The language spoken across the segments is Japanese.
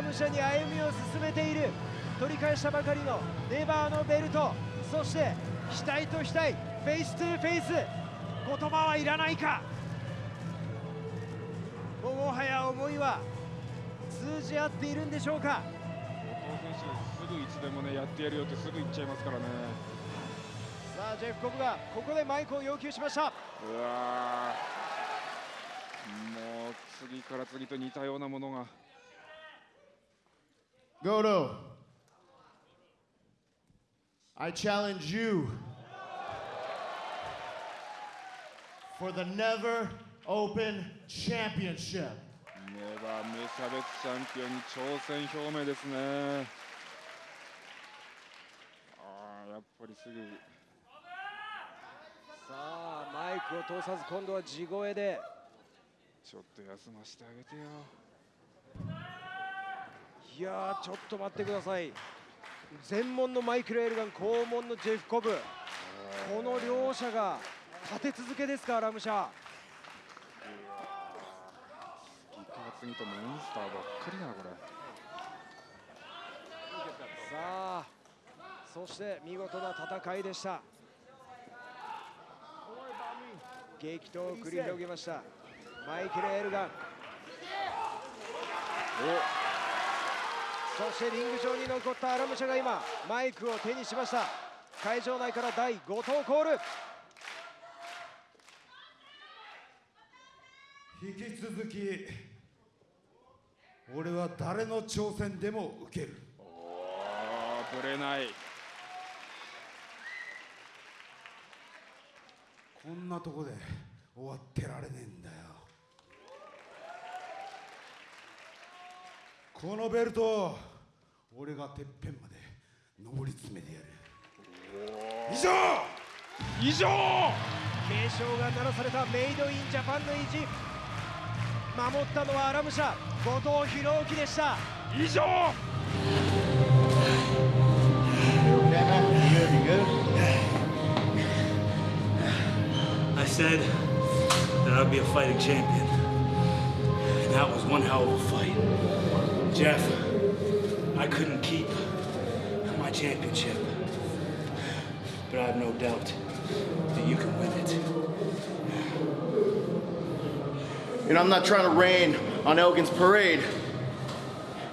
ラム社に歩みを進めている。取り返したばかりの NEVERのベルト。そして額と額フェイストゥフェイス。言葉はいらないか。ももはや思いは通じ合っているんでしょうか。後藤選手すぐいつでもねやってやるよってすぐ言っちゃいますからね。さあジェフコブがここでマイクを要求しました。うわー。もう次から次と似たようなものが Goto, I challenge you for the Never Open Championship. ネバー無差別チャンピオンに挑戦表明ですね。ああやっぱりすぐ。さあマイクを通さず今度は地声で。ちょっと休ませてあげてよいやーちょっと待ってください。全門のマイクル・エルガン後門のジェフ・コブ。この両者が立て続けですかラムシャ。次から次とモンスターばっかりだなこれ。さあそして見事な戦いでした。激闘を繰り広げました。マイケル・エルガンそしてリング上に残ったアラムシャが今マイクを手にしました。会場内から第5投コール。引き続き俺は誰の挑戦でも受ける。おーぶれない。こんなとこで終わってられねえんだよ。このベルト俺がてっぺんまで上り詰めてやる以上以上警鐘が鳴らされたメイドインジャパンの意地守ったのはアラムシャ後藤弘樹でした以上? I said that I'd be a fighting champion. And that was one hell of a fight. Jeff, I couldn't keep my championship. But I have no doubt that you can win it. You know, I'm not trying to rain on Elgin's parade.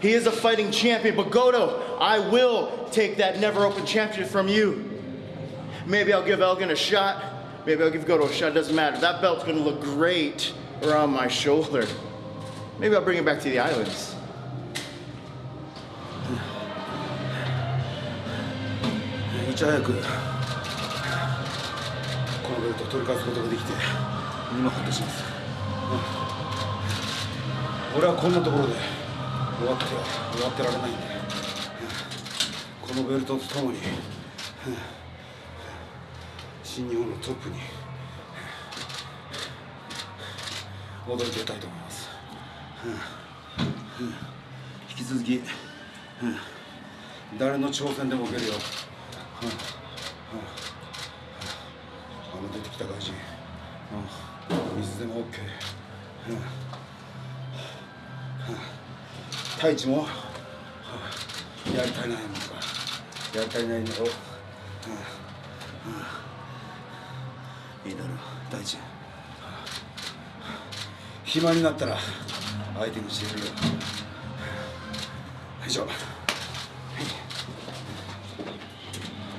He is a fighting champion, but Goto, I will take that never open championship from you. Maybe I'll give Elgin a shot. Maybe I'll give Goto a shot. Doesn't matter. That belt's gonna look great around my shoulder. Maybe I'll bring it back to the islands. ち早くこのベルトを取り返すことができて今ほっとします、うん。俺はこんなところで終わっては終わってられないんで、うんこのベルトとともに、うん。新日本のトップに踊り出たいと思います、引き続き、誰の挑戦でも受けるよあの出てきた外人、うん、水でも OK、うん。太一も、やりたいないのがやりたいないん。だろう、うん。うん。いいだろう太一暇になったら相手にしてやるよ以上はい